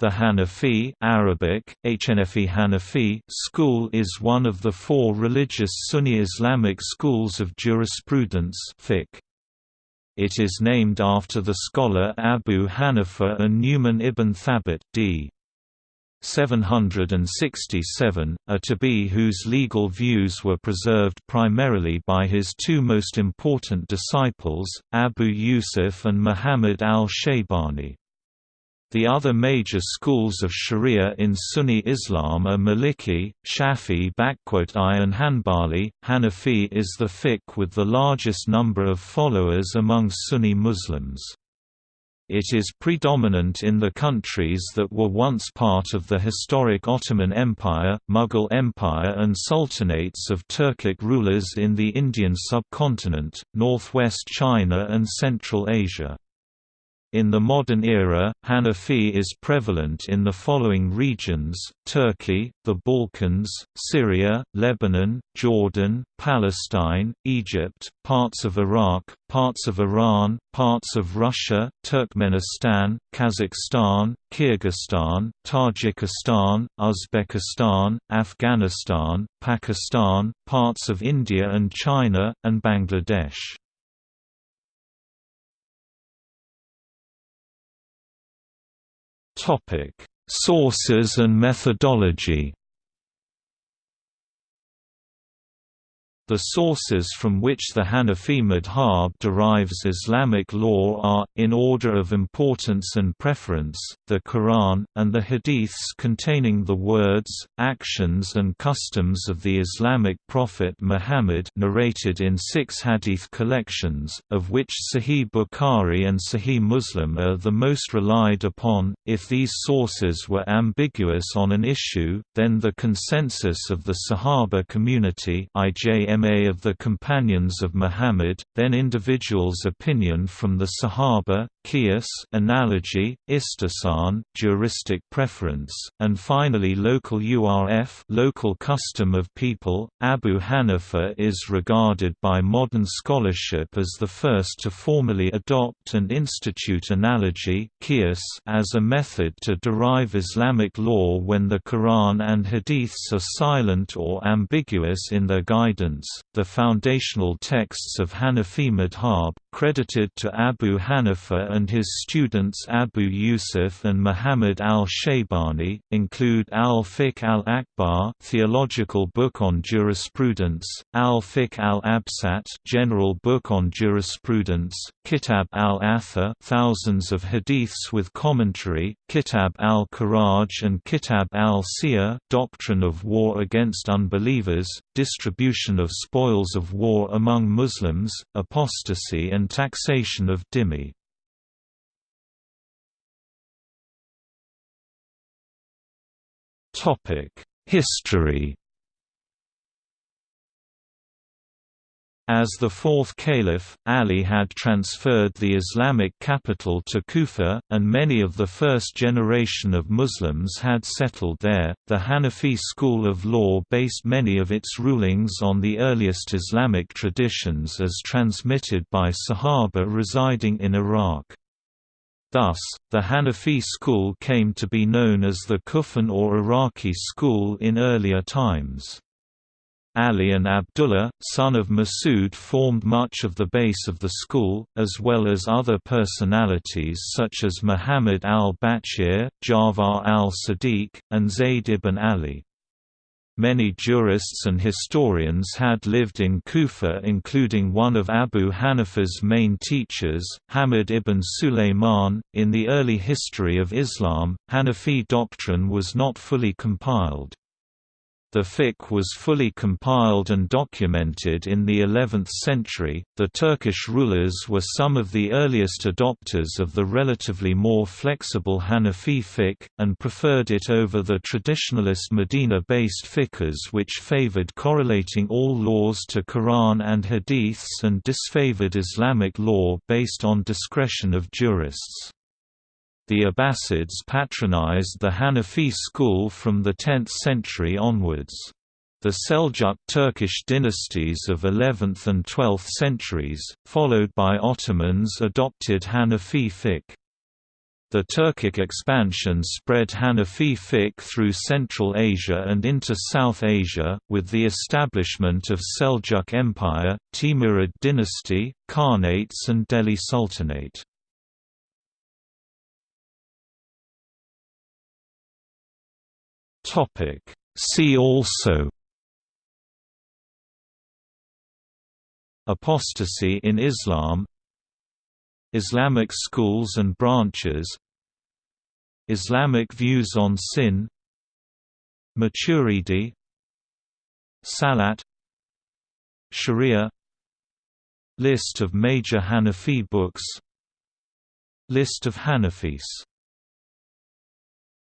The Hanafi Arabic, HNFI Hanafi school is one of the four religious Sunni Islamic schools of jurisprudence. It is named after the scholar Abu Hanifa and Nu'man ibn Thabit d. 767, a Tabi whose legal views were preserved primarily by his two most important disciples, Abu Yusuf and Muhammad al-Shaybani. The other major schools of Sharia in Sunni Islam are Maliki, Shafi'i and Hanbali. Hanafi is the fiqh with the largest number of followers among Sunni Muslims. It is predominant in the countries that were once part of the historic Ottoman Empire, Mughal Empire and sultanates of Turkic rulers in the Indian subcontinent, northwest China and Central Asia. In the modern era, Hanafi is prevalent in the following regions, Turkey, the Balkans, Syria, Lebanon, Jordan, Palestine, Egypt, parts of Iraq, parts of Iran, parts of Russia, Turkmenistan, Kazakhstan, Kyrgyzstan, Tajikistan, Uzbekistan, Afghanistan, Pakistan, parts of India and China, and Bangladesh. Topic: Sources and methodology. The sources from which the Hanafi madhab derives Islamic law are, in order of importance and preference, the Quran, and the Hadiths containing the words, actions and customs of the Islamic prophet Muhammad narrated in six Hadith collections, of which Sahih Bukhari and Sahih Muslim are the most relied upon. If these sources were ambiguous on an issue, then the consensus of the Sahaba community IJM Ma of the Companions of Muhammad, then individuals' opinion from the Sahaba, Qiyas analogy, Istihsan juristic preference, and finally local URF local custom of people. Abu Hanifa is regarded by modern scholarship as the first to formally adopt and institute analogy Qiyas as a method to derive Islamic law when the Quran and Hadiths are silent or ambiguous in their guidance. The foundational texts of Hanafi madhab, credited to Abu Hanifa and his students Abu Yusuf and Muhammad al-Shaybani, include Al-Fiqh al-Akbar theological book on jurisprudence, Al-Fiqh al-Absat general book on jurisprudence, Kitab al-Athar thousands of hadiths with commentary, Kitab al-Kharaj and Kitab al-Siyar doctrine of war against unbelievers, distribution of spoils of war among Muslims, apostasy and taxation of dhimmi. History As the fourth caliph, Ali had transferred the Islamic capital to Kufa, and many of the first generation of Muslims had settled there. The Hanafi school of law based many of its rulings on the earliest Islamic traditions as transmitted by Sahaba residing in Iraq. Thus, the Hanafi school came to be known as the Kufan or Iraqi school in earlier times. Ali and Abdullah, son of Masud formed much of the base of the school, as well as other personalities such as Muhammad al-Baqir, Ja'far al-Sadiq, and Zayd ibn Ali. Many jurists and historians had lived in Kufa including one of Abu Hanifa's main teachers, Hammad ibn Sulayman. In the early history of Islam, Hanafi doctrine was not fully compiled. The fiqh was fully compiled and documented in the 11th century. The Turkish rulers were some of the earliest adopters of the relatively more flexible Hanafi fiqh, and preferred it over the traditionalist Medina based fiqhs which favored correlating all laws to Quran and Hadiths and disfavored Islamic law based on discretion of jurists. The Abbasids patronized the Hanafi school from the 10th century onwards. The Seljuk Turkish dynasties of 11th and 12th centuries, followed by Ottomans adopted Hanafi fiqh. The Turkic expansion spread Hanafi fiqh through Central Asia and into South Asia, with the establishment of Seljuk Empire, Timurid dynasty, Khanates and Delhi Sultanate. See also Apostasy in Islam Islamic schools and branches Islamic views on sin Maturidi Salat Sharia List of major Hanafi books List of Hanafis